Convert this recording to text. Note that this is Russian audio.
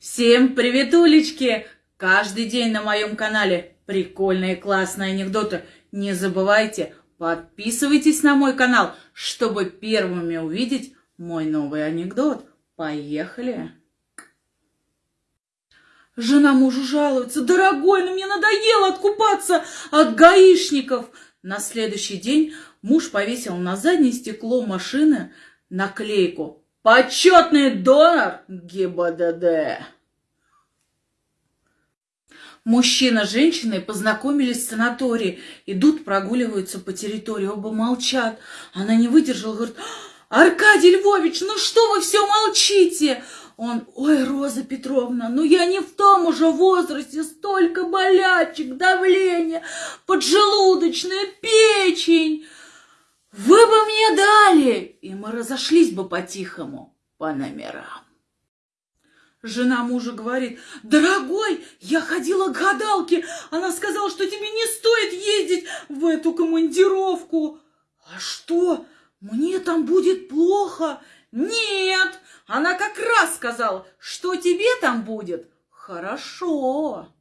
Всем привет, улички! Каждый день на моем канале прикольные классные анекдоты. Не забывайте, подписывайтесь на мой канал, чтобы первыми увидеть мой новый анекдот. Поехали! Жена мужу жалуется. Дорогой, ну мне надоело откупаться от гаишников. На следующий день муж повесил на заднее стекло машины наклейку «Почетный донор ГИБДД». Мужчина с женщиной познакомились в санатории, идут, прогуливаются по территории, оба молчат. Она не выдержала, говорит, Аркадий Львович, ну что вы все молчите? Он, ой, Роза Петровна, ну я не в том уже возрасте, столько болячек, давление, поджелудочная, печень. Вы бы мне дали, и мы разошлись бы по-тихому по номерам. Жена мужа говорит, дорогой, я ходила к гадалке, она сказала, что тебе не стоит ездить в эту командировку. А что, мне там будет плохо? Нет, она как раз сказала, что тебе там будет хорошо.